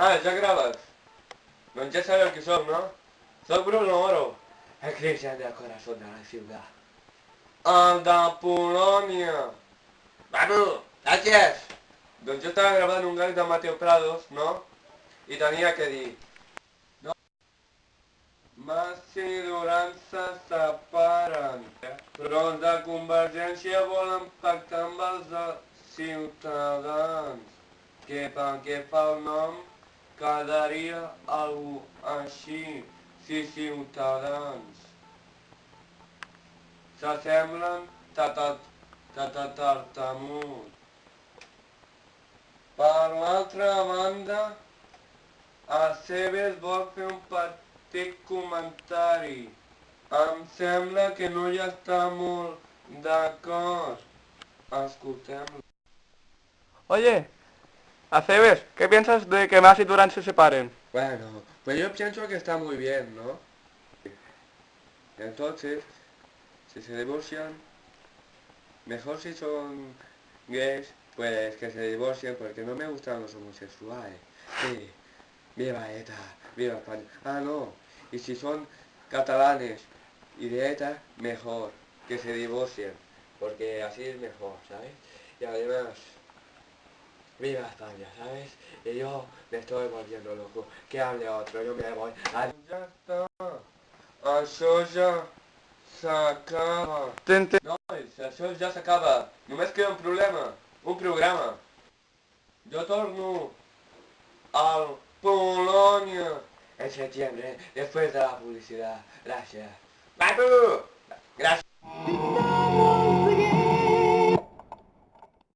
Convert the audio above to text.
Ah, ja graves? Doncs ja sabeu qui sóc, no? Soc Bruno Oro, el cristian del corazón de la ciudad. El de Polònia. Babu, gràcies! Doncs jo estava gravant un gag de Mateo Prados, no? I tenia que dir... No. Mas i Duran se separen, però els de Convergència volen pactar amb els de Ciutadans, que pel que fa al nom quedaria algú així, si Ciutadans. S'assemblen tatatartamut. Per l'altra banda, Aceves vol fer un petit comentari. Em sembla que no hi està molt d'acord. Escoltem-lo. Oye, Aceves, ¿qué piensas de que Mas y Durán se separen? Bueno, pues yo pienso que está muy bien, ¿no? Entonces, si se divorcian, mejor si son gays, pues que se divorcien porque no me gustan los homosexuales. Sí, viva ETA, viva España. Ah, no, y si son catalanes y de ETA, mejor que se divorcien, porque así es mejor, ¿sabes? Y además, viva España, ¿sabes? Y yo me estoy volviendo loco. Que hable otro, yo me voy. Adiós. Ya está. Això ja s'acaba. Tente... Nois, això ja s'acaba. Només queda un problema. Un programa. Jo torno al Polònia en septiembre, después de la publicidad. Gracias. ¡Papu! Gracias.